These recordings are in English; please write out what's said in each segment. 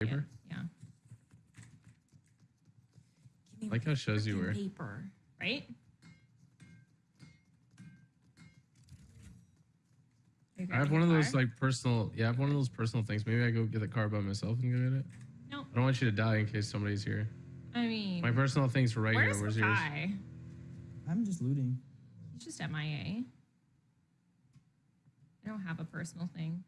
paper. Yeah. Give me Like how it shows you frickin' were. paper, right? I have one of those like personal. Yeah, I have one of those personal things. Maybe I go get the car by myself and go get it. No, I don't want you to die in case somebody's here. I mean, My personal things are right where's here. Where's yours? Makai? I'm just looting. He's just MIA. I don't have a personal thing.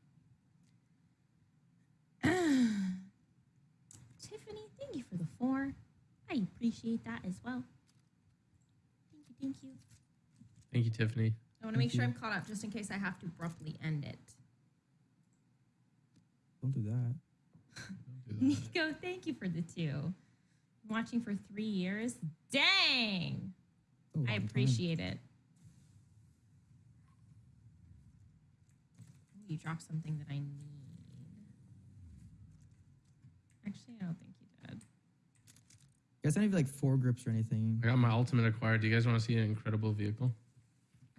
Tiffany, thank you for the four. I appreciate that as well. Thank you, thank you. Thank you, Tiffany. I want to make Thank sure. I'm caught up just in case I have to abruptly end it. Don't do that. Don't do that. Nico, thank you for the two. I'm watching for three years. Dang! A long I time. appreciate it. Ooh, You dropped something that I need. Actually, I don't think you did. You guys don't have like foregrips or anything. I got my ultimate acquired. Do you guys want to see an incredible vehicle?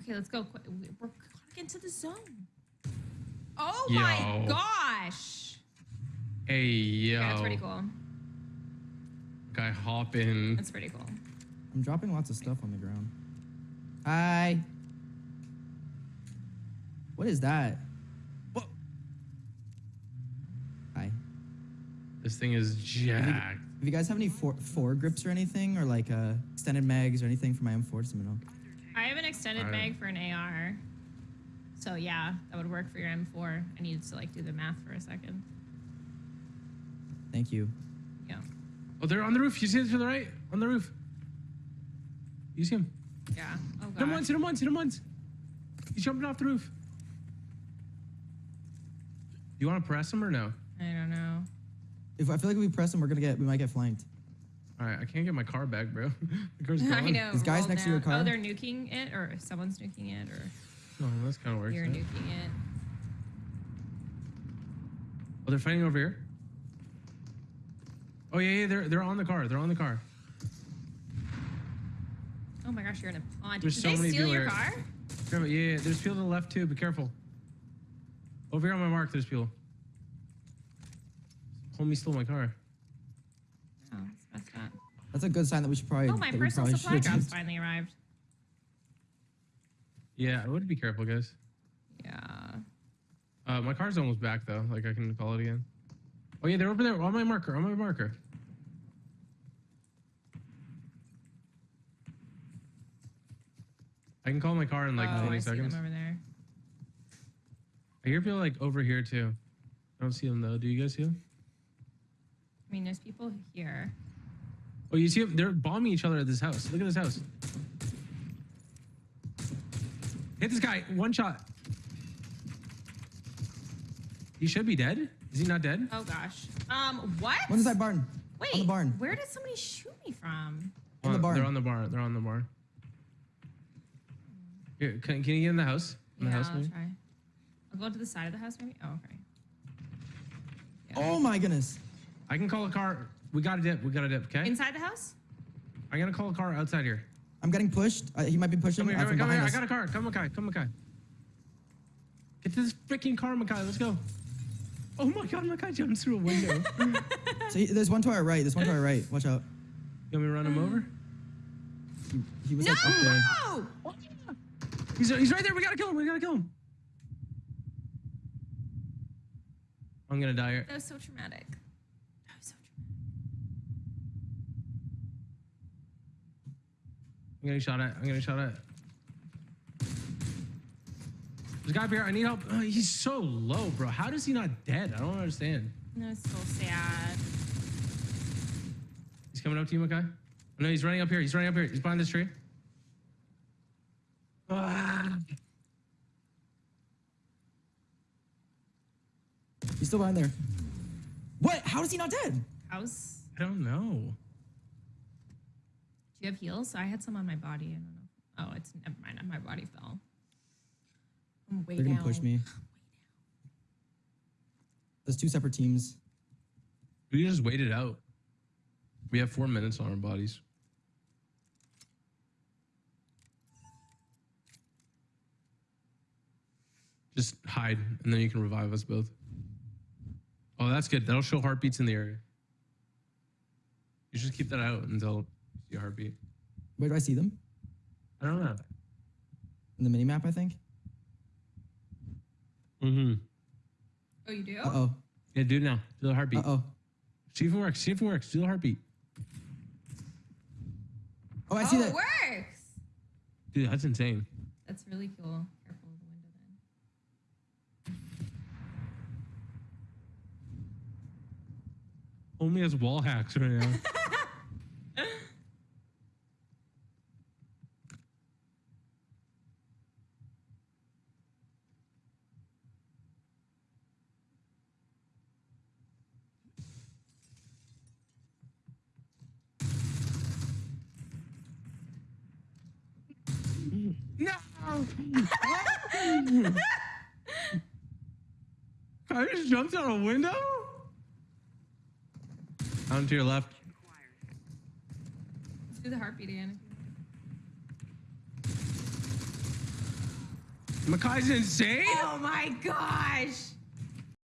Okay, let's go. We- We're gotta get into the zone. Oh Yo. my gosh! Hey yo, Yeah, that's pretty cool. guy hop in. That's pretty cool. I'm dropping lots of stuff on the ground. Hi. What is that? What? Hi. This thing is jacked. If you guys have any four, foregrips or anything, or like uh, extended mags or anything for my M4, let me know. I have an extended Alright. mag for an AR. So yeah, that would work for your M4. I needed to like do the math for a second. Thank you. Yeah. Oh, they're on the roof. You see it to the right? On the roof. You see him? Yeah. Oh Hit him god. once. Hit him once. Hit him once. He's jumping off the roof. You want to press him or no? I don't know. If I feel like if we press them, we're gonna get, we might get flanked. All right, I can't get my car back, bro. the car's I gone. know. Is guys roll next to your oh, car? Oh, they're nuking it, or someone's nuking it, or Oh, that's kind of works. you're yeah. nuking it. Oh, they're fighting over here. Oh yeah, yeah, they're they're on the car. They're on the car. Oh my gosh, you're in a pond. There's Did so they many steal people your here. car? Careful. Yeah, yeah, there's people to the left too. Be careful. Over here on my mark, there's people. Homie stole my car. Oh, it's messed up. That's a good sign that we should probably. Oh, my that we personal supply drop's just- finally arrived. Yeah, I would be careful, guys. Yeah. Uh, my car's almost back though. Like I can call it again. Oh yeah, they're over there on my marker. On my marker. I can call my car in like oh, 20 I see seconds. them over there. I hear people like over here too. I don't see them though. Do you guys see them? I mean, there's people here. Oh, you see them? They're bombing each other at this house. Look at this house. Hit this guy. One shot. He should be dead. Is he not dead? Oh gosh. Um, what? One inside barn. Wait, On the barn. where did somebody shoot me from? On the Uh, barn. They're on the barn. They're on the barn. Here, can, can you get in the house? In yeah, the house, I'll maybe? try. I'll go to the side of the house, maybe. Oh, okay. Yeah. Oh my goodness. I can call a car. We got a dip. We got a dip. Okay. Inside the house? I'm gonna call a car outside here. I'm getting pushed. Uh, he might be pushing Come here. uh, Come, from here, come here. behind I got a car. Come, Makai. Come, Makai. Get to this freaking car, Makai. Let's go. Oh my God, Makai jumps through a window. So he, there's one to our right. There's one to our right. Watch out. you want me to run him over? He, he was No! like up there. no! He's, he's right there. We gotta kill him. We gotta kill him. I'm gonna die here. That was so traumatic. That was so traumatic. I'm getting shot at. I'm getting shot at. There's a guy up here. I need help. Uh, he's so low, bro. How does he not dead? I don't understand. That was so sad. He's coming up to you, Makai. Oh, no, he's running up here. He's running up here. He's behind this tree. Ah. He's still behind there. What? How is he not dead? House. I don't know. Do you have heals? I had some on my body. I don't know. Oh, it's never mind. My body fell. I'm way They're gonna push me. There's two separate teams. We just waited out. We have four minutes on our bodies. Just hide, and then you can revive us both. Oh, that's good. That'll show heartbeats in the area. You should keep that out until you see a heartbeat. Where do I see them? I don't know. In the mini map, I think. Mm-hmm. Oh, you do? Uh oh. Yeah, do now. Do the heartbeat. Uh oh. See if it works. See if it works. Do the heartbeat. Oh, I see oh, that. it works. Dude, that's insane. That's really cool. Careful of the window then. Only has wall hacks right now. no! I just jumped out a window? Down to your left. Let's do the heartbeat again. Makai's insane? Oh my gosh!